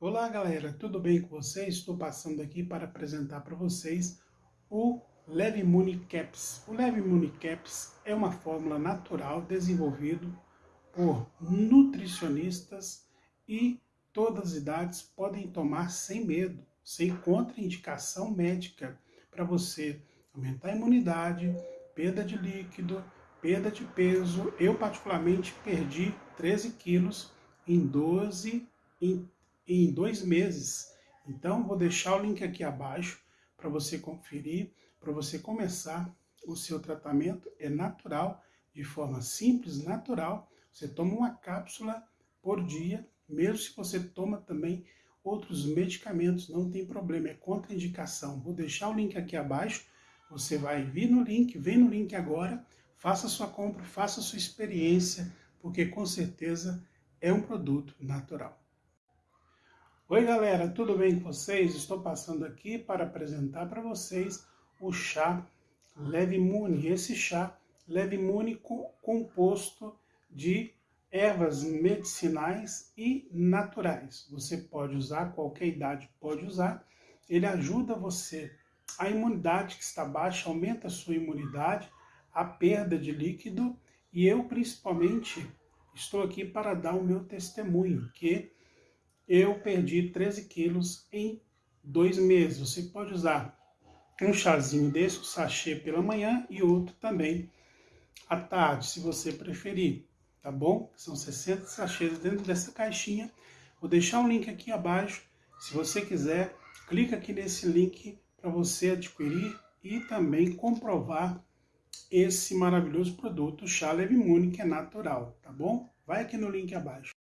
Olá galera, tudo bem com vocês? Estou passando aqui para apresentar para vocês o Leve Imune Caps. O Leve Imune Caps é uma fórmula natural desenvolvido por nutricionistas e todas as idades podem tomar sem medo, sem contraindicação médica, para você aumentar a imunidade, perda de líquido, perda de peso. Eu particularmente perdi 13 quilos em 12 em, em dois meses. Então, vou deixar o link aqui abaixo para você conferir, para você começar o seu tratamento. É natural, de forma simples, natural. Você toma uma cápsula por dia, mesmo se você toma também outros medicamentos, não tem problema, é contraindicação. Vou deixar o link aqui abaixo, você vai vir no link, vem no link agora, faça sua compra, faça sua experiência, porque com certeza é um produto natural. Oi galera, tudo bem com vocês? Estou passando aqui para apresentar para vocês o chá Leve Imune. Esse chá Leve Imune composto de ervas medicinais e naturais. Você pode usar, qualquer idade pode usar. Ele ajuda você, a imunidade que está baixa, aumenta a sua imunidade, a perda de líquido e eu principalmente estou aqui para dar o meu testemunho, que eu perdi 13 quilos em dois meses. Você pode usar um chazinho desse, um sachê pela manhã e outro também à tarde, se você preferir, tá bom? São 60 sachês dentro dessa caixinha. Vou deixar um link aqui abaixo. Se você quiser, clica aqui nesse link para você adquirir e também comprovar esse maravilhoso produto, chá Leve Imune, que é natural, tá bom? Vai aqui no link abaixo.